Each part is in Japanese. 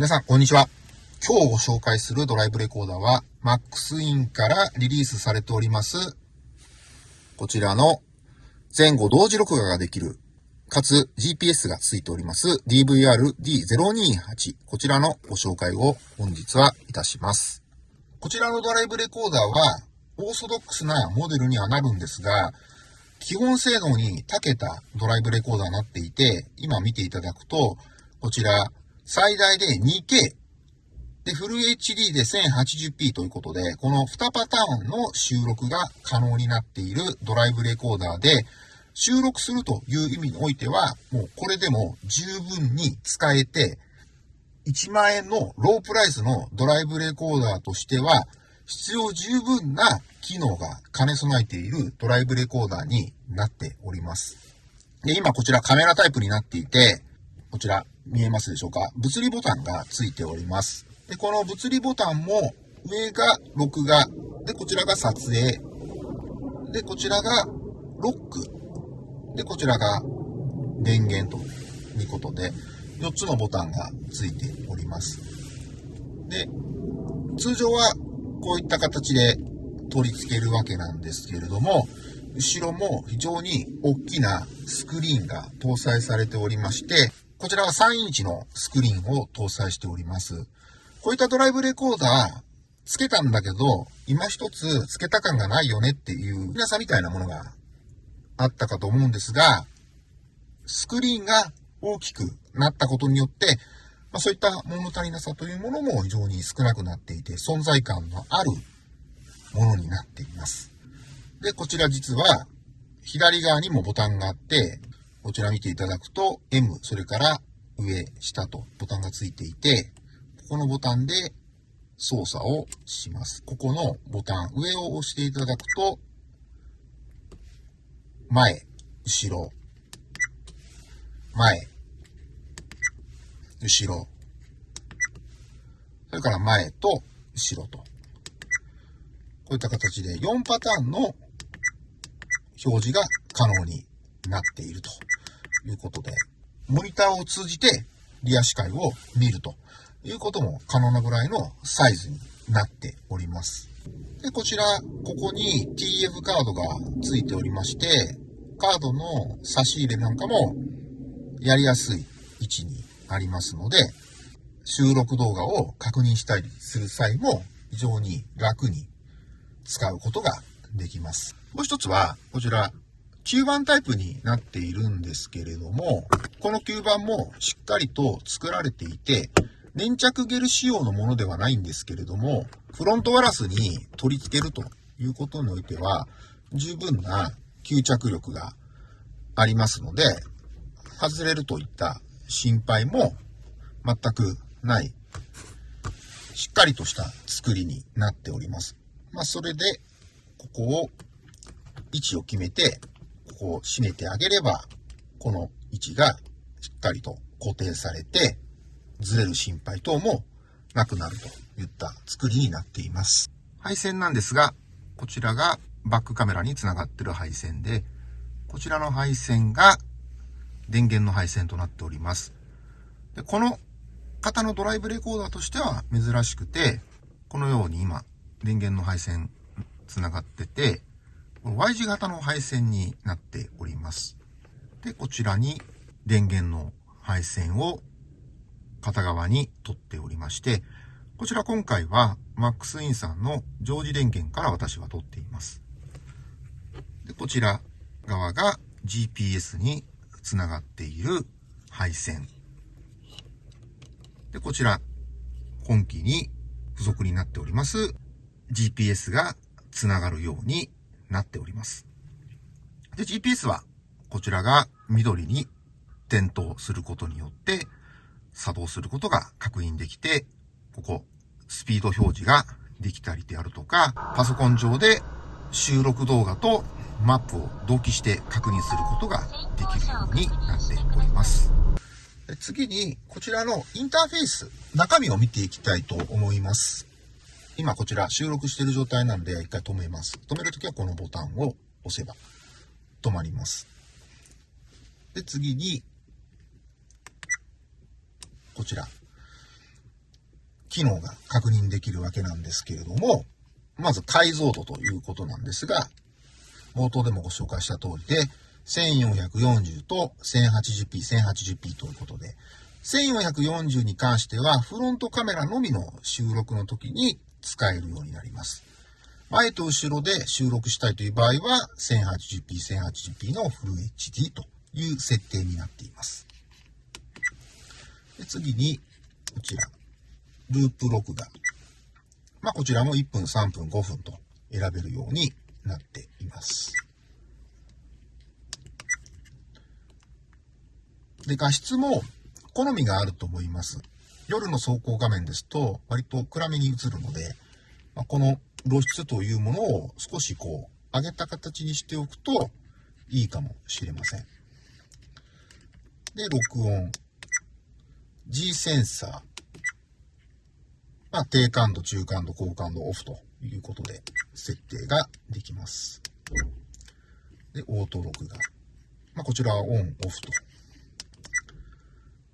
皆さん、こんにちは。今日ご紹介するドライブレコーダーは、MaxIn からリリースされております、こちらの前後同時録画ができる、かつ GPS がついております DVR-D028。こちらのご紹介を本日はいたします。こちらのドライブレコーダーは、オーソドックスなモデルにはなるんですが、基本性能に長けたドライブレコーダーになっていて、今見ていただくと、こちら最大で 2K。で、フル HD で 1080p ということで、この2パターンの収録が可能になっているドライブレコーダーで、収録するという意味においては、もうこれでも十分に使えて、1万円のロープライスのドライブレコーダーとしては、必要十分な機能が兼ね備えているドライブレコーダーになっております。で、今こちらカメラタイプになっていて、こちら見えますでしょうか？物理ボタンがついております。で、この物理ボタンも上が録画、で、こちらが撮影、で、こちらがロック、で、こちらが電源ということで、4つのボタンがついております。で、通常はこういった形で取り付けるわけなんですけれども、後ろも非常に大きなスクリーンが搭載されておりまして、こちらは3インチのスクリーンを搭載しております。こういったドライブレコーダー、つけたんだけど、今一つつけた感がないよねっていう皆さんみたいなものがあったかと思うんですが、スクリーンが大きくなったことによって、まあ、そういった物足りなさというものも非常に少なくなっていて、存在感のあるものになっています。で、こちら実は、左側にもボタンがあって、こちら見ていただくと M、それから上、下とボタンがついていて、ここのボタンで操作をします。ここのボタン、上を押していただくと、前、後ろ、前、後ろ、それから前と後ろと。こういった形で4パターンの表示が可能になっているということで、モニターを通じてリア視界を見るということも可能なぐらいのサイズになっております。で、こちら、ここに TF カードがついておりまして、カードの差し入れなんかもやりやすい位置にありますので、収録動画を確認したりする際も非常に楽に使うことができます。もう一つは、こちら、吸盤タイプになっているんですけれども、この吸盤もしっかりと作られていて、粘着ゲル仕様のものではないんですけれども、フロントガラスに取り付けるということにおいては、十分な吸着力がありますので、外れるといった心配も全くない、しっかりとした作りになっております。まあ、それで、ここを、位置を決めて、ここを締めてあげれば、この位置がしっかりと固定されて、ずれる心配等もなくなるといった作りになっています。配線なんですが、こちらがバックカメラにつながってる配線で、こちらの配線が電源の配線となっております。でこの型のドライブレコーダーとしては珍しくて、このように今、電源の配線つながってて、Y 字型の配線になっております。で、こちらに電源の配線を片側に取っておりまして、こちら今回は MaxIn さんの常時電源から私は取っています。で、こちら側が GPS につながっている配線。で、こちら、本機に付属になっております GPS がつながるようになっております。で、GPS はこちらが緑に点灯することによって作動することが確認できて、ここ、スピード表示ができたりであるとか、パソコン上で収録動画とマップを同期して確認することができるようになっております。次に、こちらのインターフェース、中身を見ていきたいと思います。今こちら収録している状態なんで一回止めます。止めるときはこのボタンを押せば止まります。で、次に、こちら。機能が確認できるわけなんですけれども、まず解像度ということなんですが、冒頭でもご紹介した通りで、1440と 1080p、1080p ということで、1440に関してはフロントカメラのみの収録の時に使えるようになります。前と後ろで収録したいという場合は 1080p、1080p のフル HD という設定になっています。で次に、こちら、ループ録画。まあ、こちらも1分、3分、5分と選べるようになっています。で、画質も好みがあると思います。夜の走行画面ですと割と暗めに映るので、まあ、この露出というものを少しこう上げた形にしておくといいかもしれません。で、録音。G センサー。まあ、低感度、中感度、高感度、オフということで設定ができます。で、オート録画。まあ、こちらはオン、オフと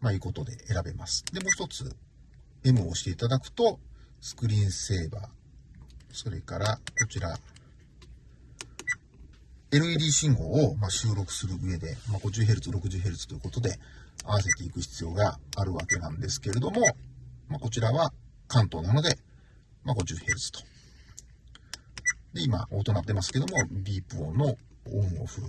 まあ、いうことで選べます。で、もう一つ、M を押していただくと、スクリーンセーバー、それから、こちら、LED 信号をま収録する上で、まあ 50Hz、60Hz ということで合わせていく必要があるわけなんですけれども、まあ、こちらは関東なので、まあ 50Hz と。で、今、音鳴ってますけども、ビープ音のオンオフ。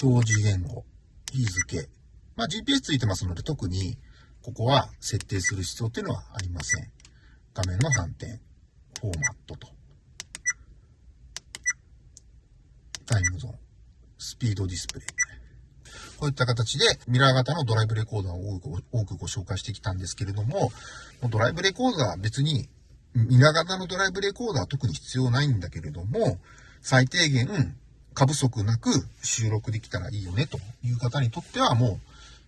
表示言語。日付。まあ、GPS ついてますので、特にここは設定する必要っていうのはありません。画面の反転、フォーマットと、タイムゾーン、スピードディスプレイ。こういった形でミラー型のドライブレコーダーを多くご紹介してきたんですけれども、ドライブレコーダーは別にミラー型のドライブレコーダーは特に必要ないんだけれども、最低限過不足なく収録できたらいいよねという方にとってはも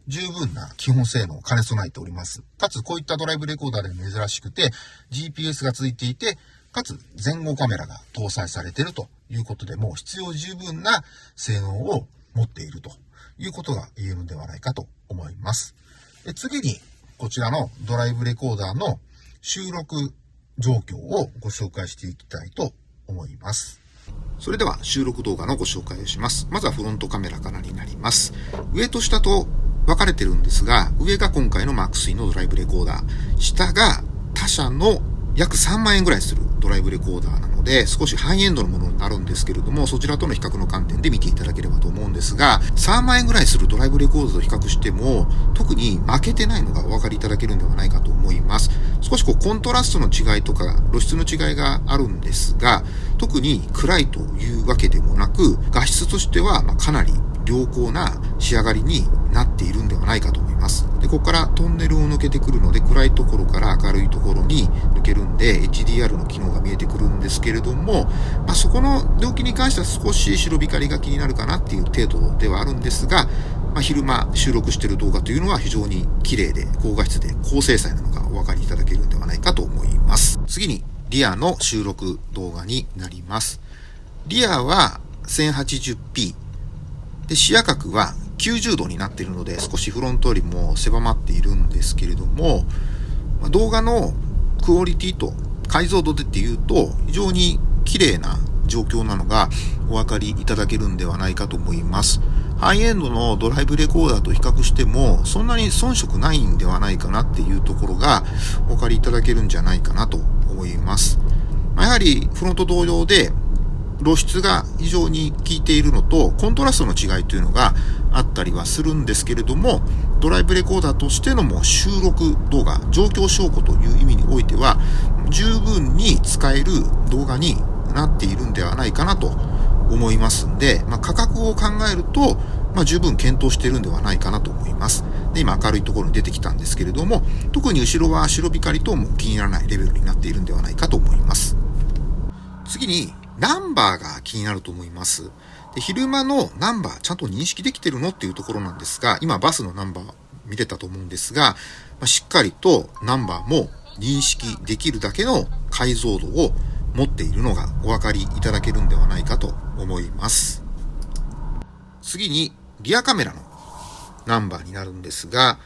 う十分な基本性能を兼ね備えております。かつこういったドライブレコーダーでも珍しくて GPS がついていて、かつ前後カメラが搭載されているということでもう必要十分な性能を持っているということが言えるのではないかと思います。で次にこちらのドライブレコーダーの収録状況をご紹介していきたいと思います。それでは収録動画のご紹介をします。まずはフロントカメラからになります。上と下と分かれてるんですが、上が今回の MAX3 のドライブレコーダー、下が他社の約3万円ぐらいするドライブレコーダーなんですので、少しハイエンドのものになるんですけれども、そちらとの比較の観点で見ていただければと思うんですが、3万円ぐらいするドライブレコーダーと比較しても、特に負けてないのがお分かりいただけるんではないかと思います。少しこうコントラストの違いとか露出の違いがあるんですが、特に暗いというわけでもなく、画質としてはまかなり良好な仕上がりになっているんではないかと思います。ここからトンネルを抜けてくるので、暗いところから明るいところに抜けるんで、HDR の機能が見えてくるんですけれども、まあ、そこの領域に関しては少し白光が気になるかなっていう程度ではあるんですが、まあ、昼間収録してる動画というのは非常に綺麗で高画質で高精細なのがお分かりいただけるんではないかと思います。次に、リアの収録動画になります。リアは 1080p で、視野角は90度になっているので、少しフロントよりも狭まっているんですけれども、動画のクオリティと解像度でっていうと、非常に綺麗な状況なのがお分かりいただけるんではないかと思います。ハイエンドのドライブレコーダーと比較しても、そんなに遜色ないんではないかなっていうところがお分かりいただけるんじゃないかなと思います。やはりフロント同様で露出が非常に効いているのと、コントラストの違いというのがあったりはするんですけれども、ドライブレコーダーとしてのも収録動画、状況証拠という意味においては、十分に使える動画になっているんではないかなと思いますんで、まあ、価格を考えると、まあ、十分検討しているんではないかなと思います。で、今明るいところに出てきたんですけれども、特に後ろは白光とも気にならないレベルになっているんではないかと思います。次に、ナンバーが気になると思います。で昼間のナンバーちゃんと認識できてるのっていうところなんですが、今バスのナンバー見れたと思うんですが、ま、しっかりとナンバーも認識できるだけの解像度を持っているのがお分かりいただけるんではないかと思います。次にリアカメラのナンバーになるんですが、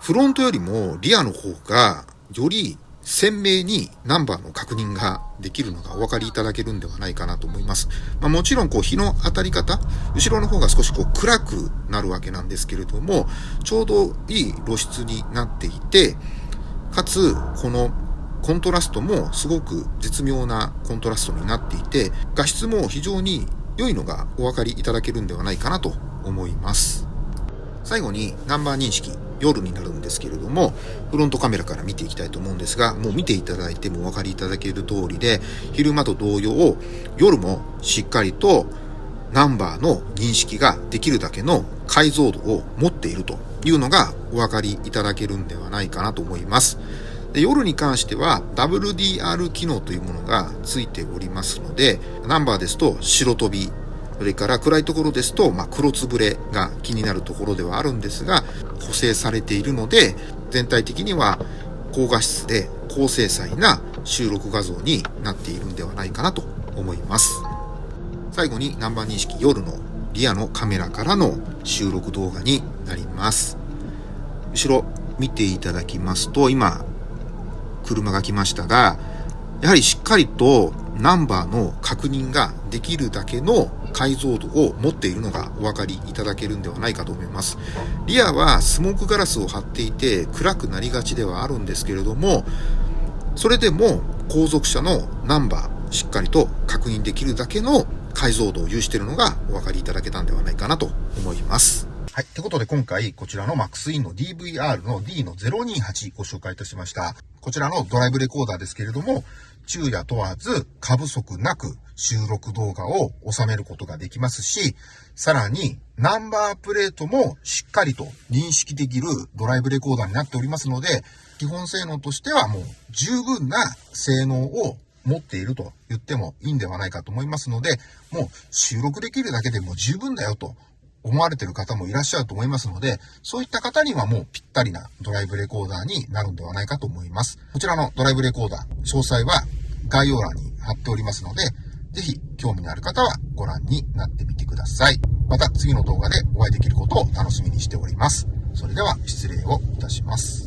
フロントよりもリアの方がより鮮明にナンバーの確認ができるのがお分かりいただけるんではないかなと思います。まあ、もちろんこう日の当たり方、後ろの方が少しこう暗くなるわけなんですけれども、ちょうどいい露出になっていて、かつこのコントラストもすごく絶妙なコントラストになっていて、画質も非常に良いのがお分かりいただけるんではないかなと思います。最後にナンバー認識。夜になるんですけれども、フロントカメラから見ていきたいと思うんですが、もう見ていただいてもお分かりいただける通りで、昼間と同様、夜もしっかりとナンバーの認識ができるだけの解像度を持っているというのがお分かりいただけるんではないかなと思います。で夜に関しては WDR 機能というものがついておりますので、ナンバーですと白飛びそれから暗いところですと、まあ、黒つぶれが気になるところではあるんですが、補正されているので、全体的には高画質で高精細な収録画像になっているんではないかなと思います。最後にナンバー認識夜のリアのカメラからの収録動画になります。後ろ見ていただきますと、今、車が来ましたが、やはりしっかりとナンバーの確認ができるだけの解像度を持っているのがお分かりいただけるんではないかと思います。リアはスモークガラスを張っていて暗くなりがちではあるんですけれども、それでも後続車のナンバーしっかりと確認できるだけの解像度を有しているのがお分かりいただけたんではないかなと思います。はい。ってことで今回こちらの MaxIn の DVR の D の028ご紹介いたしました。こちらのドライブレコーダーですけれども、昼夜問わず過不足なく収録動画を収めることができますし、さらにナンバープレートもしっかりと認識できるドライブレコーダーになっておりますので、基本性能としてはもう十分な性能を持っていると言ってもいいんではないかと思いますので、もう収録できるだけでも十分だよと思われてる方もいらっしゃると思いますので、そういった方にはもうぴったりなドライブレコーダーになるんではないかと思います。こちらのドライブレコーダー、詳細は概要欄に貼っておりますので、ぜひ興味のある方はご覧になってみてください。また次の動画でお会いできることを楽しみにしております。それでは失礼をいたします。